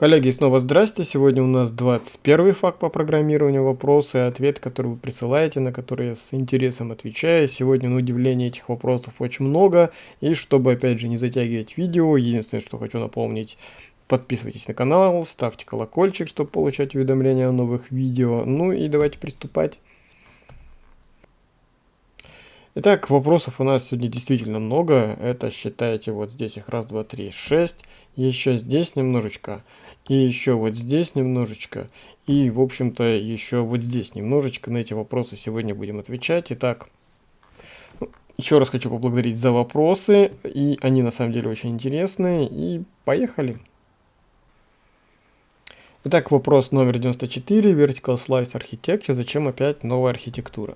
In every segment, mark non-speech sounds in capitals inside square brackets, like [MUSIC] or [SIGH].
Коллеги, снова здрасте. Сегодня у нас 21 факт по программированию, вопросы и ответы, которые вы присылаете, на которые я с интересом отвечаю. Сегодня, на удивление, этих вопросов очень много. И чтобы, опять же, не затягивать видео, единственное, что хочу напомнить, подписывайтесь на канал, ставьте колокольчик, чтобы получать уведомления о новых видео. Ну и давайте приступать. Итак, вопросов у нас сегодня действительно много. Это считайте вот здесь их раз, два, три, шесть. Еще здесь немножечко. И еще вот здесь немножечко. И, в общем-то, еще вот здесь немножечко. На эти вопросы сегодня будем отвечать. Итак, еще раз хочу поблагодарить за вопросы. И они на самом деле очень интересные. И поехали. Итак, вопрос номер 94. Vertical Slice Architecture. Зачем опять новая архитектура?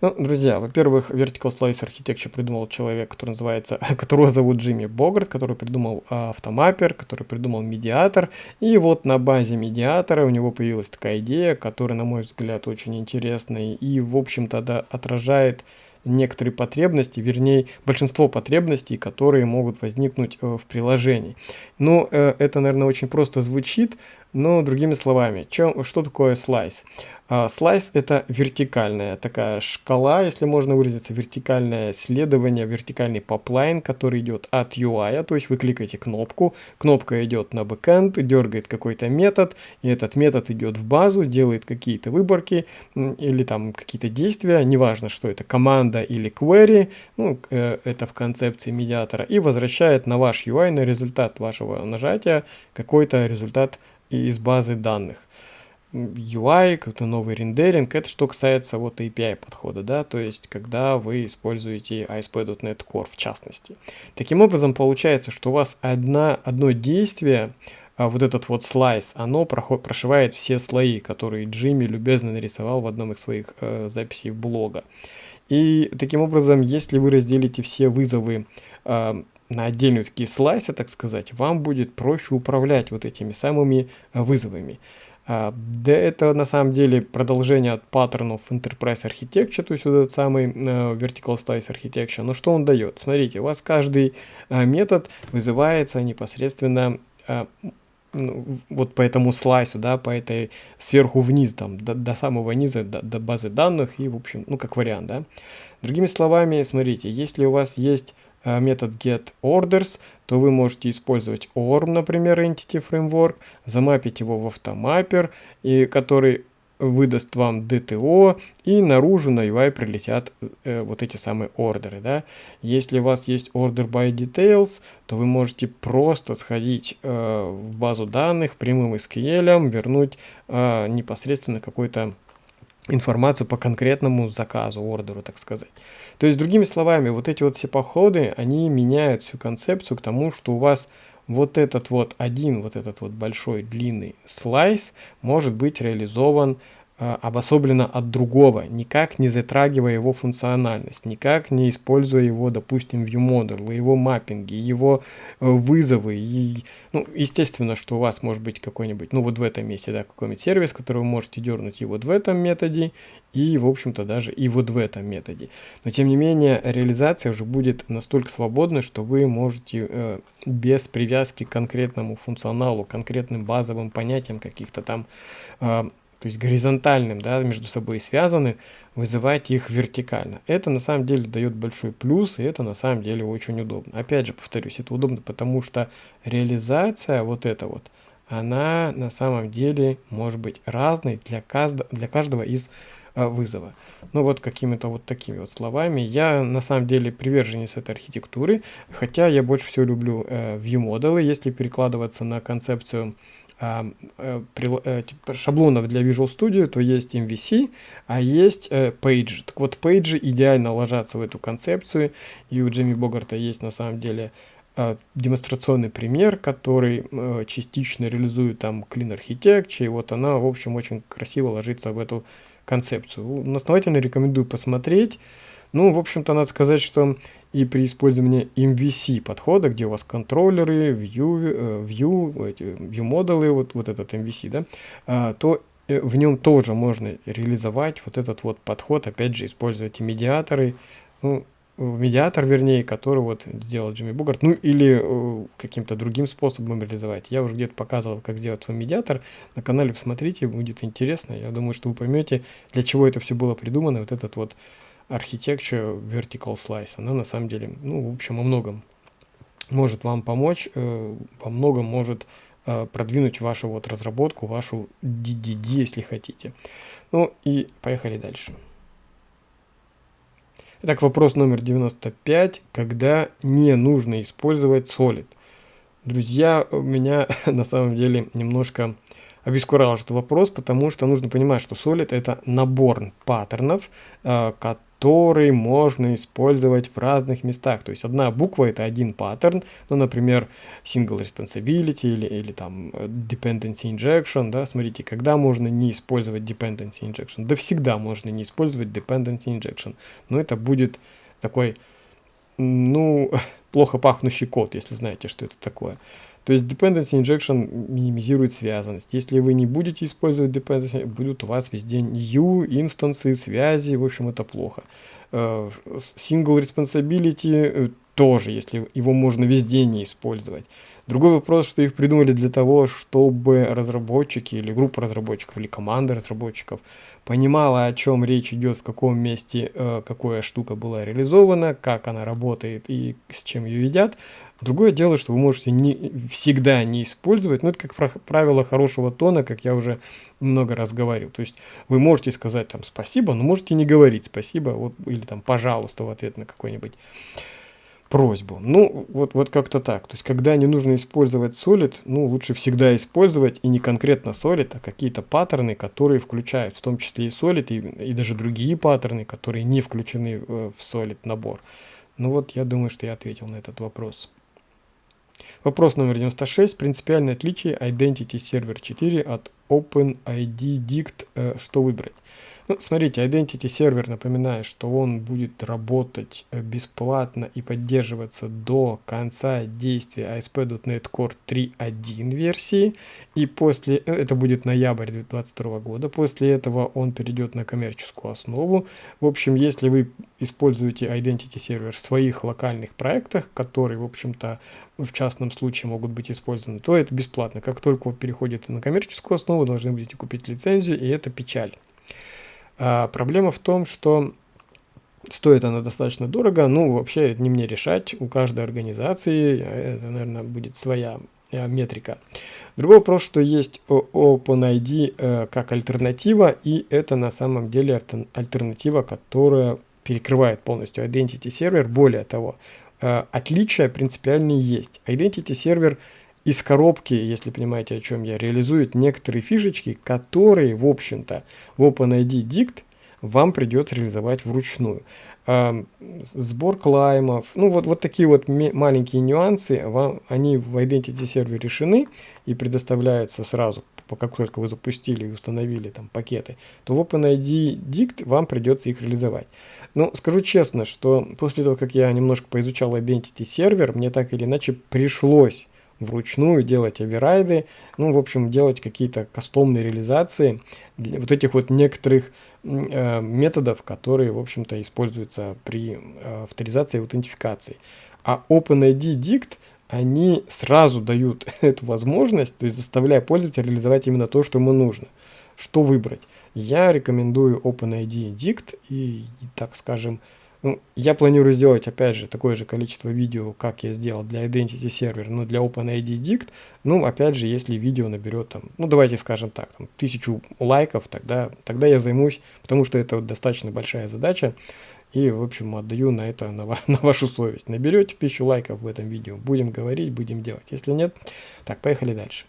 Ну, друзья, во-первых, Vertical Slice Architecture придумал человек, который называется, [LAUGHS] которого зовут Джимми Богарт, который придумал автомаппер, который придумал медиатор. И вот на базе медиатора у него появилась такая идея, которая, на мой взгляд, очень интересная и, в общем-то, да, отражает некоторые потребности, вернее, большинство потребностей, которые могут возникнуть э, в приложении. Ну, э, это, наверное, очень просто звучит, но другими словами, чем, что такое слайс? А, слайс это вертикальная такая шкала, если можно выразиться, вертикальное следование, вертикальный поплайн, который идет от UI, то есть вы кликаете кнопку, кнопка идет на бэкэнд, дергает какой-то метод, и этот метод идет в базу, делает какие-то выборки или там какие-то действия, неважно, что это, команда или query, ну, э, это в концепции медиатора, и возвращает на ваш UI, на результат вашего нажатия, какой-то результат из базы данных. UI, какой-то новый рендеринг, это что касается вот API подхода, да, то есть когда вы используете ASP.NET Core в частности. Таким образом получается, что у вас одна, одно действие, а вот этот вот слайс, оно проход, прошивает все слои, которые Джимми любезно нарисовал в одном из своих э, записей блога. И таким образом, если вы разделите все вызовы э, на отдельные такие слайсы, так сказать, вам будет проще управлять вот этими самыми э, вызовами. А, да это на самом деле продолжение от паттернов Enterprise Architecture, то есть вот этот самый uh, Vertical Slice Architecture. Но что он дает? Смотрите, у вас каждый uh, метод вызывается непосредственно uh, вот по этому слайсу, да, по этой сверху вниз, там, до, до самого низа, до, до базы данных и, в общем, ну, как вариант, да. Другими словами, смотрите, если у вас есть Э, метод getOrders, то вы можете использовать ORM, например, Entity Framework, замапить его в автомаппер, и который выдаст вам DTO, и наружу на UI прилетят э, вот эти самые ордеры. Да? Если у вас есть order by details, то вы можете просто сходить э, в базу данных прямым SQL, вернуть э, непосредственно какой-то информацию по конкретному заказу, ордеру, так сказать. То есть, другими словами, вот эти вот все походы, они меняют всю концепцию к тому, что у вас вот этот вот один, вот этот вот большой длинный слайс может быть реализован обособленно от другого, никак не затрагивая его функциональность, никак не используя его, допустим, ViewModel, его маппинги, его э, вызовы. И, ну, естественно, что у вас может быть какой-нибудь, ну вот в этом месте, да, какой-нибудь сервис, который вы можете дернуть и вот в этом методе, и, в общем-то, даже и вот в этом методе. Но, тем не менее, реализация уже будет настолько свободной, что вы можете э, без привязки к конкретному функционалу, конкретным базовым понятиям каких-то там э, то есть горизонтальным, да, между собой связаны, вызывать их вертикально. Это на самом деле дает большой плюс, и это на самом деле очень удобно. Опять же, повторюсь, это удобно, потому что реализация вот эта вот, она на самом деле может быть разной для, каждого, для каждого из э, вызова. Ну вот какими-то вот такими вот словами. Я на самом деле приверженец этой архитектуры, хотя я больше всего люблю э, view-модулы, если перекладываться на концепцию шаблонов для Visual Studio, то есть MVC, а есть э, пейджи. Так вот, пейджи идеально ложатся в эту концепцию, и у Джимми Богарта есть на самом деле э, демонстрационный пример, который э, частично реализует там Clean Architecture, и вот она, в общем, очень красиво ложится в эту концепцию. Настоятельно рекомендую посмотреть. Ну, в общем-то, надо сказать, что и при использовании MVC подхода, где у вас контроллеры, view, э, view, view модулы, вот, вот этот MVC, да, а, то э, в нем тоже можно реализовать вот этот вот подход, опять же, использовать и медиаторы, ну, медиатор, вернее, который вот сделал Джимми Бугарт, ну или э, каким-то другим способом реализовать. Я уже где-то показывал, как сделать свой медиатор. На канале посмотрите, будет интересно. Я думаю, что вы поймете, для чего это все было придумано. Вот этот вот Architecture Vertical Slice. Она на самом деле, ну, в общем, о многом может вам помочь, э, во многом может э, продвинуть вашу вот разработку, вашу DDD, если хотите. Ну и поехали дальше. Итак, вопрос номер 95. Когда не нужно использовать Solid? Друзья, меня [LAUGHS] на самом деле немножко обескуражил этот вопрос, потому что нужно понимать, что Solid это набор паттернов, э, который можно использовать в разных местах. То есть одна буква это один паттерн, ну, например, single responsibility или, или там э, dependency injection, да, смотрите, когда можно не использовать dependency injection? Да всегда можно не использовать dependency injection, но это будет такой, ну, [LAUGHS] плохо пахнущий код, если знаете, что это такое. То есть dependency injection минимизирует связанность. Если вы не будете использовать dependency, будут у вас везде new, инстансы, связи, в общем, это плохо. Э, single responsibility э, тоже, если его можно везде не использовать. Другой вопрос, что их придумали для того, чтобы разработчики или группа разработчиков или команда разработчиков понимала, о чем речь идет, в каком месте э, какая штука была реализована, как она работает и с чем ее едят. Другое дело, что вы можете не, всегда не использовать, но это как правило хорошего тона, как я уже много раз говорил. То есть вы можете сказать там спасибо, но можете не говорить спасибо вот, или там пожалуйста в ответ на какой-нибудь просьбу. Ну, вот, вот как-то так. То есть, когда не нужно использовать Solid, ну, лучше всегда использовать и не конкретно Solid, а какие-то паттерны, которые включают, в том числе и Solid, и, и даже другие паттерны, которые не включены в Solid набор. Ну вот, я думаю, что я ответил на этот вопрос. Вопрос номер 96. Принципиальное отличие Identity Server 4 от OpenID Dict. Э, что выбрать? Ну, смотрите, Identity сервер, напоминаю, что он будет работать э, бесплатно и поддерживаться до конца действия ASP.NET Core 3.1 версии. И после, э, это будет ноябрь 2022 года, после этого он перейдет на коммерческую основу. В общем, если вы используете Identity сервер в своих локальных проектах, которые, в общем-то, в частном случае могут быть использованы, то это бесплатно. Как только вы переходите на коммерческую основу, должны будете купить лицензию, и это печаль. А проблема в том, что стоит она достаточно дорого, ну, вообще это не мне решать, у каждой организации это, наверное, будет своя э, метрика. Другой вопрос, что есть OpenID э, как альтернатива, и это на самом деле альтернатива, которая перекрывает полностью Identity сервер. Более того, э, отличия принципиальные есть. Identity сервер из коробки, если понимаете, о чем я, реализует некоторые фишечки, которые, в общем-то, в OpenID Dict вам придется реализовать вручную. Сбор клаймов, ну вот, вот такие вот маленькие нюансы, вам, они в Identity сервере решены и предоставляются сразу, как только вы запустили и установили там пакеты, то в OpenID Dict вам придется их реализовать. Но скажу честно, что после того, как я немножко поизучал Identity сервер, мне так или иначе пришлось вручную делать оверрайды, ну, в общем, делать какие-то кастомные реализации для вот этих вот некоторых э, методов, которые, в общем-то, используются при э, авторизации и аутентификации. А OpenID Dict, они сразу дают [LAUGHS] эту возможность, то есть заставляя пользователя реализовать именно то, что ему нужно. Что выбрать? Я рекомендую OpenID Dict и, так скажем, ну, я планирую сделать, опять же, такое же количество видео, как я сделал для Identity Server, но для OpenID Dict. Ну, опять же, если видео наберет там, ну, давайте скажем так, там, тысячу лайков, тогда, тогда я займусь, потому что это вот достаточно большая задача. И, в общем, отдаю на это, на, [LAUGHS] на вашу совесть. Наберете тысячу лайков в этом видео, будем говорить, будем делать. Если нет, так, поехали дальше.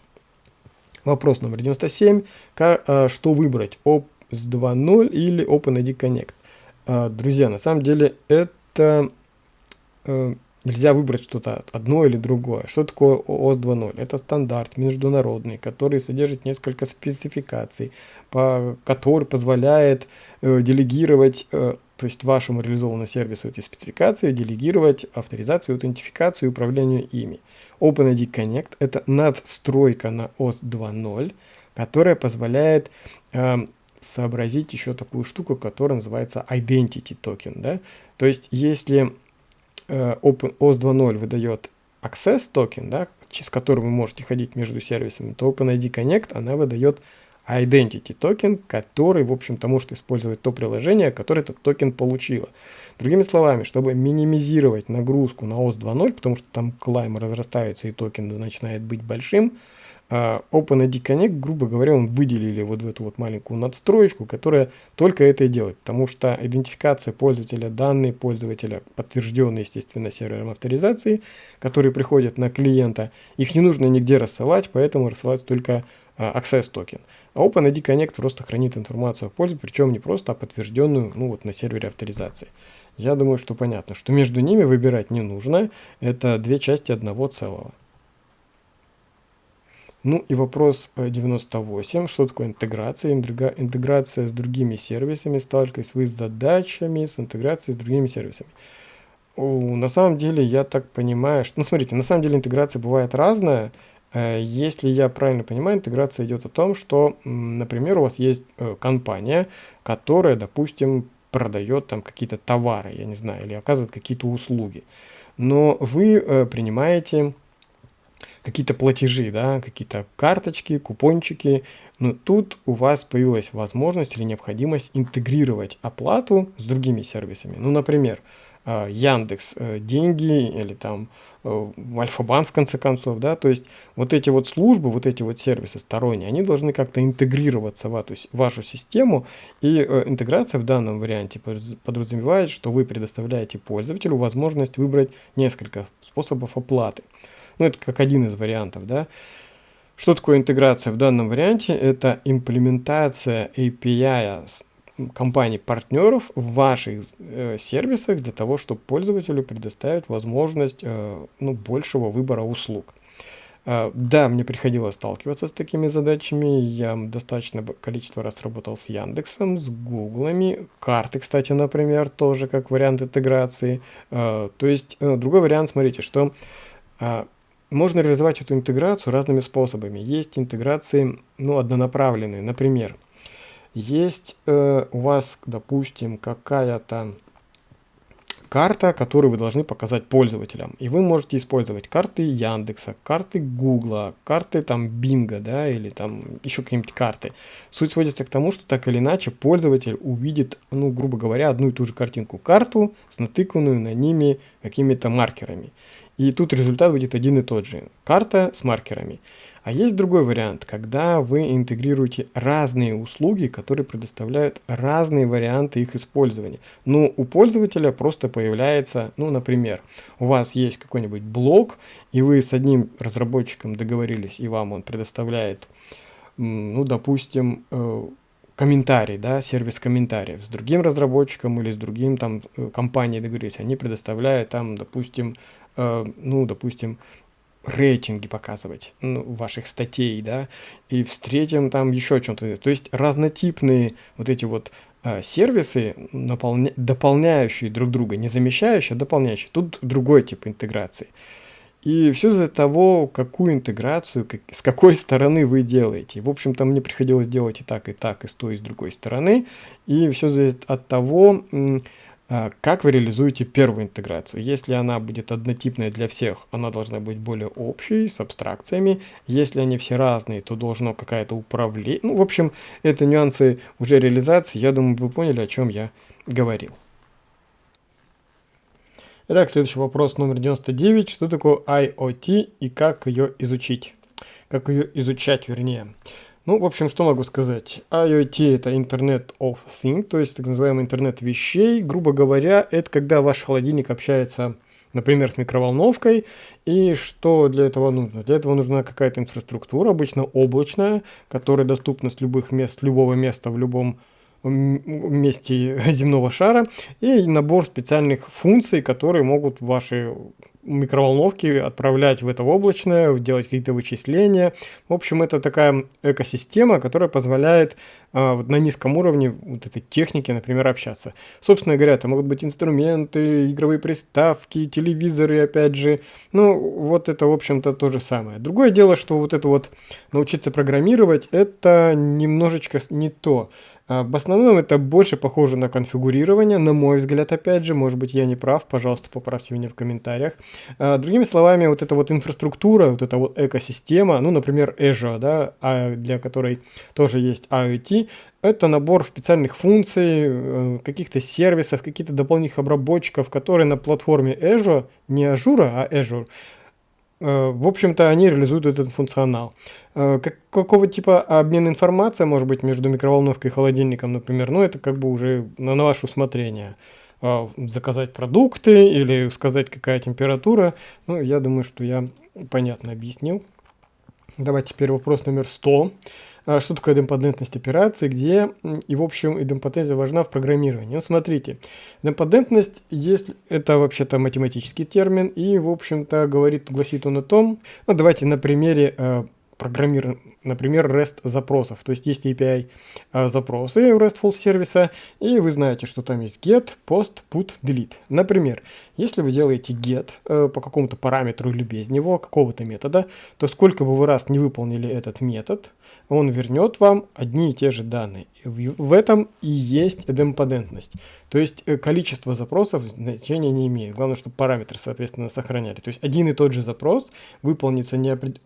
Вопрос номер 97. Как, а, что выбрать, OPS 2.0 или OpenID Connect? А, друзья, на самом деле это э, нельзя выбрать что-то одно или другое. Что такое ООС 2.0? Это стандарт международный, который содержит несколько спецификаций, по, который позволяет э, делегировать, э, то есть вашему реализованному сервису эти спецификации, делегировать авторизацию, аутентификацию и управление ими. OpenID Connect – это надстройка на ОС 2.0, которая позволяет э, сообразить еще такую штуку, которая называется Identity Token. Да? То есть, если э, OAuth 2.0 выдает Access токен, да, через который вы можете ходить между сервисами, то OpenID Connect, она выдает Identity токен, который, в общем-то, может использовать то приложение, которое этот токен получило. Другими словами, чтобы минимизировать нагрузку на OAuth 2.0, потому что там claim разрастается и токен начинает быть большим, OpenID Connect, грубо говоря, он выделили вот в эту вот маленькую надстроечку, которая только это и делает, потому что идентификация пользователя, данные пользователя, подтвержденные, естественно, сервером авторизации, которые приходят на клиента, их не нужно нигде рассылать, поэтому рассылать только а, Access токен. А OpenID Connect просто хранит информацию о пользователе, причем не просто, а подтвержденную ну, вот на сервере авторизации. Я думаю, что понятно, что между ними выбирать не нужно, это две части одного целого. Ну и вопрос 98. Э, Что такое интеграция? Интеграция с другими сервисами. Сталкиваясь вы с задачами с интеграцией с другими сервисами. На самом деле, я так понимаю, что... Ну, смотрите, на самом деле интеграция бывает разная. Э, если я правильно понимаю, интеграция идет о том, что, например, у вас есть э, компания, которая, допустим, продает там какие-то товары, я не знаю, или оказывает какие-то услуги. Но вы принимаете какие-то платежи, да, какие-то карточки, купончики. Но тут у вас появилась возможность или необходимость интегрировать оплату с другими сервисами. Ну, например, а, Яндекс э, деньги или там э, Альфа-банк в конце концов, да, то есть вот эти вот службы, вот эти вот сервисы сторонние, они должны как-то интегрироваться в эту, вашу систему, и э, интеграция в данном варианте подразумевает, что вы предоставляете пользователю возможность выбрать несколько способов оплаты. Ну, это как один из вариантов, да. Что такое интеграция в данном варианте? Это имплементация API компаний-партнеров в ваших э, сервисах для того, чтобы пользователю предоставить возможность э, ну, большего выбора услуг. Э, да, мне приходилось сталкиваться с такими задачами. Я достаточно количество раз работал с Яндексом, с Гуглами. Карты, кстати, например, тоже как вариант интеграции. Э, то есть, э, другой вариант, смотрите, что э, можно реализовать эту интеграцию разными способами. Есть интеграции ну, однонаправленные. Например, есть э, у вас, допустим, какая-то карта, которую вы должны показать пользователям. И вы можете использовать карты Яндекса, карты Гугла, карты там Бинга, да, или там еще какие-нибудь карты. Суть сводится к тому, что так или иначе пользователь увидит, ну, грубо говоря, одну и ту же картинку, карту с натыканную на ними какими-то маркерами. И тут результат будет один и тот же. Карта с маркерами. А есть другой вариант, когда вы интегрируете разные услуги, которые предоставляют разные варианты их использования. Ну, у пользователя просто появляется, ну, например, у вас есть какой-нибудь блог, и вы с одним разработчиком договорились, и вам он предоставляет, ну, допустим, э, комментарий, да, сервис комментариев. С другим разработчиком или с другим там э, компанией договорились, они предоставляют там, допустим, ну, допустим, рейтинги показывать ну, ваших статей, да, и встретим там еще чем-то. То есть разнотипные вот эти вот э, сервисы, наполня... дополняющие друг друга, не замещающие, а дополняющие. Тут другой тип интеграции. И все из-за того, какую интеграцию, как, с какой стороны вы делаете. В общем-то, мне приходилось делать и так, и так, и с той, и с другой стороны. И все зависит от того, как вы реализуете первую интеграцию? Если она будет однотипная для всех, она должна быть более общей, с абстракциями. Если они все разные, то должно какая-то управление. Ну, в общем, это нюансы уже реализации. Я думаю, вы поняли, о чем я говорил. Итак, следующий вопрос номер 99. Что такое IoT и как ее изучить? Как ее изучать, вернее. Ну, в общем, что могу сказать? IoT это Internet of Things, то есть так называемый интернет вещей. Грубо говоря, это когда ваш холодильник общается, например, с микроволновкой. И что для этого нужно? Для этого нужна какая-то инфраструктура, обычно облачная, которая доступна с любых мест, любого места в любом месте [LAUGHS] земного шара и набор специальных функций, которые могут ваши микроволновки отправлять в это облачное, делать какие-то вычисления. В общем, это такая экосистема, которая позволяет э, на низком уровне вот этой техники, например, общаться. Собственно говоря, это могут быть инструменты, игровые приставки, телевизоры, опять же. Ну, вот это, в общем-то, то же самое. Другое дело, что вот это вот научиться программировать, это немножечко не то. А, в основном это больше похоже на конфигурирование, на мой взгляд, опять же, может быть, я не прав, пожалуйста, поправьте меня в комментариях. А, другими словами, вот эта вот инфраструктура, вот эта вот экосистема, ну, например, Azure, да, а, для которой тоже есть IoT, это набор специальных функций, э, каких-то сервисов, каких-то дополнительных обработчиков, которые на платформе Azure, не Azure, а Azure, в общем-то, они реализуют этот функционал. Э, как, какого типа обмен информацией может быть между микроволновкой и холодильником, например, ну это как бы уже на, на ваше усмотрение. Э, заказать продукты или сказать какая температура. Ну, я думаю, что я понятно объяснил. Давайте теперь вопрос номер 100. А, что такое идемпотентность операции, где и в общем идемпотенция важна в программировании. Ну, смотрите, идемпотентность есть, это вообще-то математический термин, и в общем-то говорит, гласит он о том, ну давайте на примере э, программируем, например, REST запросов. То есть есть API э, запросы RESTful сервиса, и вы знаете, что там есть get, post, put, delete. Например, если вы делаете get э, по какому-то параметру или без него, какого-то метода, то сколько бы вы раз не выполнили этот метод, он вернет вам одни и те же данные. В, в этом и есть идемпотентность. То есть э, количество запросов значения не имеет. Главное, чтобы параметры, соответственно, сохраняли. То есть один и тот же запрос выполнится неопред...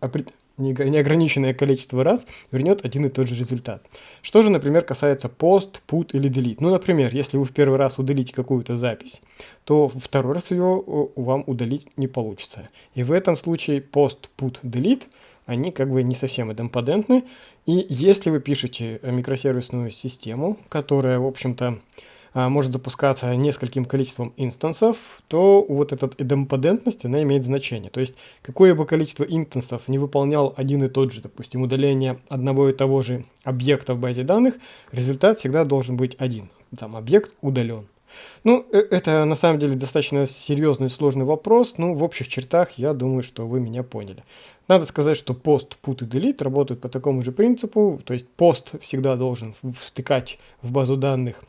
неограниченное количество раз, вернет один и тот же результат. Что же, например, касается post, put или delete? Ну, например, если вы в первый раз удалите какую-то запись, то второй раз ее вам удалить не получится. И в этом случае post, put, delete – они как бы не совсем идемпотентны. И если вы пишете микросервисную систему, которая, в общем-то, а, может запускаться нескольким количеством инстансов, то вот эта идемпотентность, она имеет значение. То есть, какое бы количество инстансов не выполнял один и тот же, допустим, удаление одного и того же объекта в базе данных, результат всегда должен быть один. Там объект удален. Ну, э, это на самом деле достаточно серьезный и сложный вопрос, но в общих чертах я думаю, что вы меня поняли. Надо сказать, что пост, put и delete работают по такому же принципу, то есть пост всегда должен втыкать в базу данных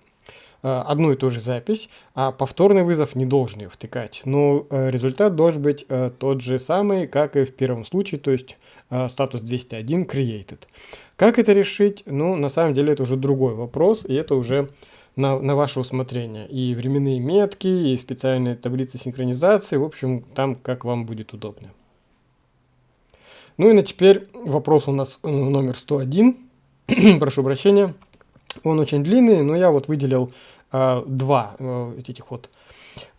э, одну и ту же запись, а повторный вызов не должен ее втыкать. Но э, результат должен быть тот же самый, как и в первом случае, то есть статус 201 created. Как это решить? Ну, на самом деле это уже другой вопрос, и это уже на, на ваше усмотрение. И временные метки, и специальные таблицы синхронизации, в общем, там как вам будет удобно. Ну и на теперь вопрос у нас э, номер 101. [CLEARS THROAT] Прошу прощения. Он очень длинный, но я вот выделил э, два э, этих вот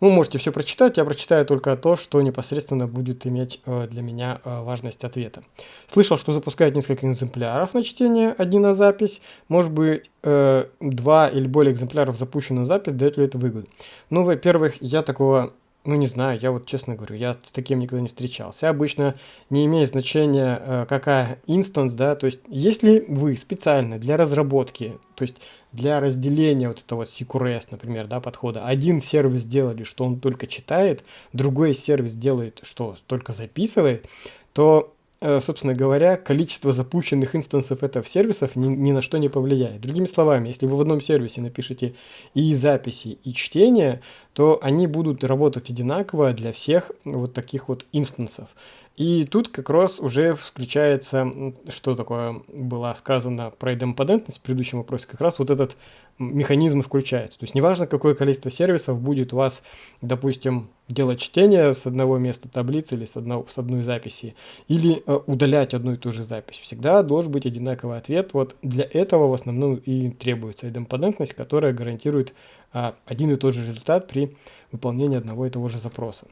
вы можете все прочитать, я прочитаю только то, что непосредственно будет иметь э, для меня э, важность ответа. Слышал, что запускают несколько экземпляров на чтение, один на запись. Может быть, э, два или более экземпляров запущена запись, дает ли это выгоду? Ну, во-первых, я такого ну, не знаю, я вот честно говорю, я с таким никогда не встречался. Обычно не имеет значения, э, какая инстанс, да, то есть если вы специально для разработки, то есть для разделения вот этого CQRS, например, да, подхода, один сервис сделали, что он только читает, другой сервис делает, что только записывает, то собственно говоря, количество запущенных инстансов этого сервисов ни, ни на что не повлияет. Другими словами, если вы в одном сервисе напишите и записи, и чтение, то они будут работать одинаково для всех вот таких вот инстансов. И тут как раз уже включается, что такое было сказано про идемпотентность в предыдущем вопросе, как раз вот этот механизм включается. То есть неважно, какое количество сервисов будет у вас, допустим, делать чтение с одного места таблицы или с, одного, с одной записи, или э, удалять одну и ту же запись. Всегда должен быть одинаковый ответ. Вот для этого в основном и требуется идемпотентность, которая гарантирует один и тот же результат при выполнении одного и того же запроса.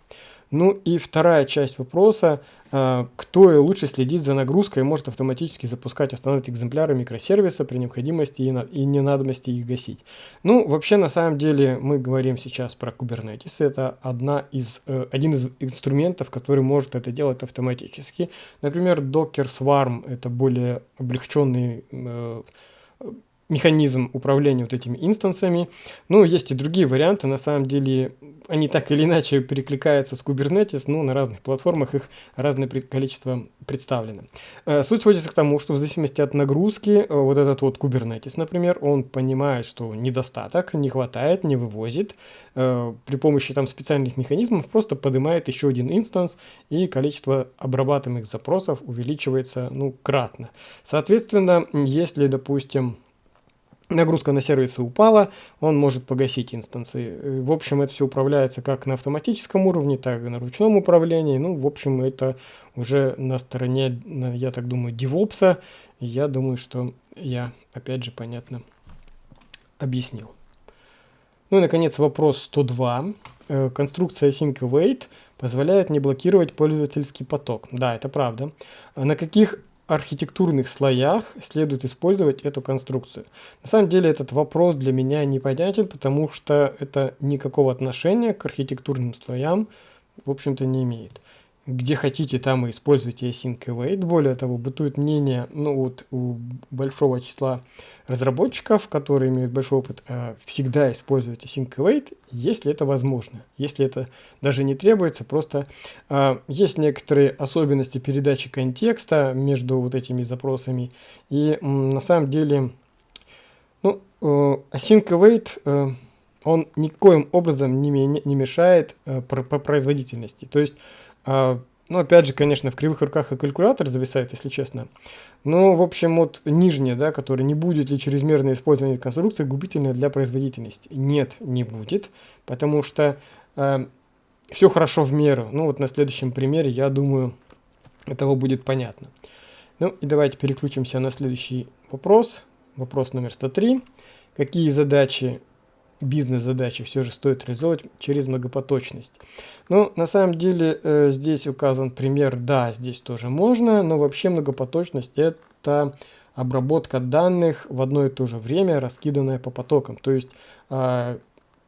Ну и вторая часть вопроса, а, кто лучше следит за нагрузкой и может автоматически запускать, останавливать экземпляры микросервиса при необходимости и, на, и ненадобности их гасить. Ну, вообще, на самом деле, мы говорим сейчас про Kubernetes. Это одна из, э, один из инструментов, который может это делать автоматически. Например, Docker Swarm – это более облегченный механизм управления вот этими инстансами. Ну, есть и другие варианты, на самом деле они так или иначе перекликаются с Kubernetes, но на разных платформах их разное количество представлено. Э, суть сводится к тому, что в зависимости от нагрузки, э, вот этот вот Kubernetes, например, он понимает, что недостаток, не хватает, не вывозит, э, при помощи там специальных механизмов просто поднимает еще один инстанс, и количество обрабатываемых запросов увеличивается, ну, кратно. Соответственно, если, допустим, нагрузка на сервисы упала, он может погасить инстанции. В общем, это все управляется как на автоматическом уровне, так и на ручном управлении. Ну, в общем, это уже на стороне, я так думаю, DevOps. Я думаю, что я, опять же, понятно объяснил. Ну и, наконец, вопрос 102. Э, конструкция Sync Await позволяет не блокировать пользовательский поток. Да, это правда. На каких архитектурных слоях следует использовать эту конструкцию. На самом деле этот вопрос для меня непонятен, потому что это никакого отношения к архитектурным слоям, в общем-то, не имеет где хотите, там и используйте async await. Более того, бытует мнение ну, вот у большого числа разработчиков, которые имеют большой опыт, э, всегда использовать async await, если это возможно. Если это даже не требуется, просто э, есть некоторые особенности передачи контекста между вот этими запросами. И на самом деле, ну, э, async await... Он никоим образом не, не мешает производительности. То есть а, ну, опять же, конечно, в кривых руках и калькулятор зависает, если честно. Но, в общем, вот нижнее, да, которое не будет ли чрезмерное использование конструкции губительное для производительности? Нет, не будет, потому что э, все хорошо в меру. Ну, вот на следующем примере, я думаю, этого будет понятно. Ну, и давайте переключимся на следующий вопрос. Вопрос номер 103. Какие задачи бизнес-задачи все же стоит реализовывать через многопоточность. Ну, на самом деле, э, здесь указан пример, да, здесь тоже можно, но вообще многопоточность это обработка данных в одно и то же время, раскиданная по потокам. То есть, э,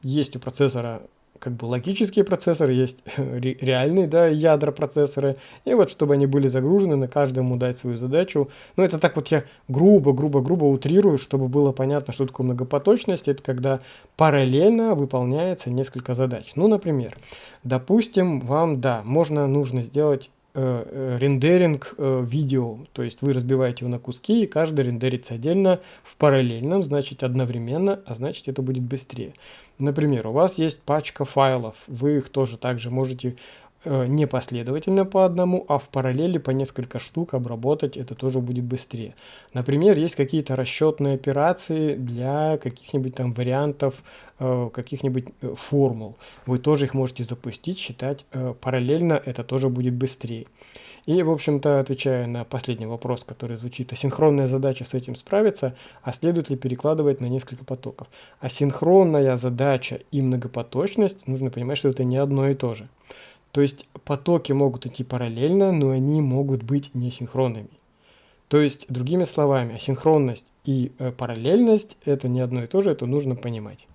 есть у процессора как бы логические процессоры, есть [LAUGHS] реальные да, ядра процессоры. И вот чтобы они были загружены, на каждому дать свою задачу. Ну это так вот я грубо, грубо, грубо утрирую, чтобы было понятно, что такое многопоточность. Это когда параллельно выполняется несколько задач. Ну, например, допустим, вам, да, можно, нужно сделать рендеринг э, видео, то есть вы разбиваете его на куски, и каждый рендерится отдельно в параллельном, значит одновременно, а значит это будет быстрее. Например, у вас есть пачка файлов, вы их тоже также можете Э, не последовательно по одному, а в параллели по несколько штук обработать, это тоже будет быстрее. Например, есть какие-то расчетные операции для каких-нибудь там вариантов, э, каких-нибудь э, формул. Вы тоже их можете запустить, считать параллельно, это тоже будет быстрее. И, в общем-то, отвечая на последний вопрос, который звучит, асинхронная задача с этим справиться, а следует ли перекладывать на несколько потоков? Асинхронная задача и многопоточность, нужно понимать, что это не одно и то же. То есть потоки могут идти параллельно, но они могут быть несинхронными. То есть, другими словами, асинхронность и э, параллельность это не одно и то же, это нужно понимать.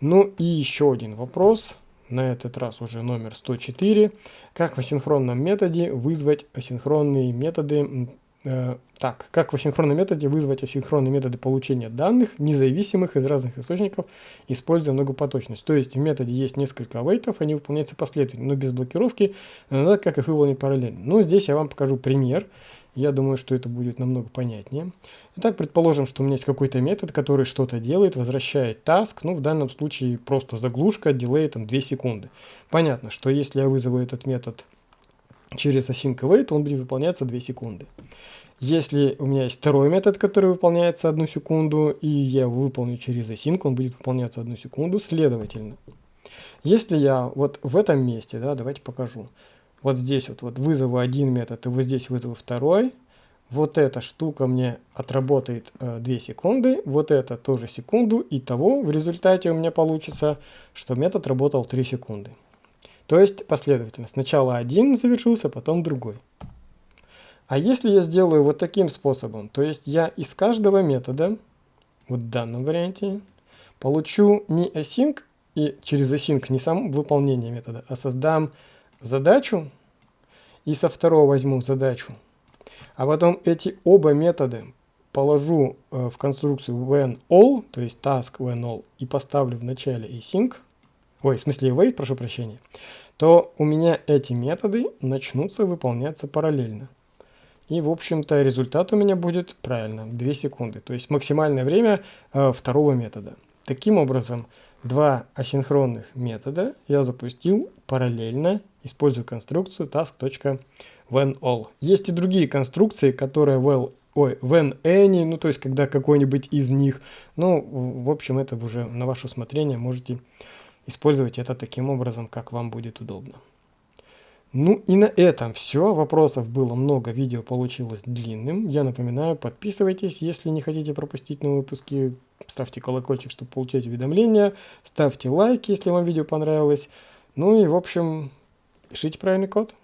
Ну и еще один вопрос, на этот раз уже номер 104. Как в асинхронном методе вызвать асинхронные методы так, как в асинхронном методе вызвать асинхронные методы получения данных, независимых из разных источников, используя многопоточность. То есть в методе есть несколько вейтов, они выполняются последовательно, но без блокировки, надо как их выполнить параллельно. Ну, здесь я вам покажу пример. Я думаю, что это будет намного понятнее. Итак, предположим, что у меня есть какой-то метод, который что-то делает, возвращает task. Ну, в данном случае просто заглушка, дилей там 2 секунды. Понятно, что если я вызову этот метод через async await, он будет выполняться 2 секунды. Если у меня есть второй метод, который выполняется одну секунду, и я его выполню через async, он будет выполняться одну секунду, следовательно. Если я вот в этом месте, да, давайте покажу, вот здесь вот, вот вызову один метод, и вот здесь вызову второй, вот эта штука мне отработает э, 2 секунды, вот это тоже секунду, и того в результате у меня получится, что метод работал 3 секунды. То есть последовательно. Сначала один завершился, потом другой. А если я сделаю вот таким способом, то есть я из каждого метода, вот в данном варианте, получу не async и через async не сам выполнение метода, а создам задачу и со второго возьму задачу, а потом эти оба метода положу э, в конструкцию when all, то есть task when all, и поставлю в начале async, ой, в смысле await, прошу прощения, то у меня эти методы начнутся выполняться параллельно. И, в общем-то, результат у меня будет, правильно, 2 секунды. То есть максимальное время э, второго метода. Таким образом, два асинхронных метода я запустил параллельно, используя конструкцию task.whenAll. Есть и другие конструкции, которые well ой, when any, ну то есть когда какой-нибудь из них. Ну, в общем, это уже на ваше усмотрение, можете использовать это таким образом, как вам будет удобно. Ну и на этом все. Вопросов было много, видео получилось длинным. Я напоминаю, подписывайтесь, если не хотите пропустить новые выпуски. Ставьте колокольчик, чтобы получать уведомления. Ставьте лайк, если вам видео понравилось. Ну и в общем, пишите правильный код.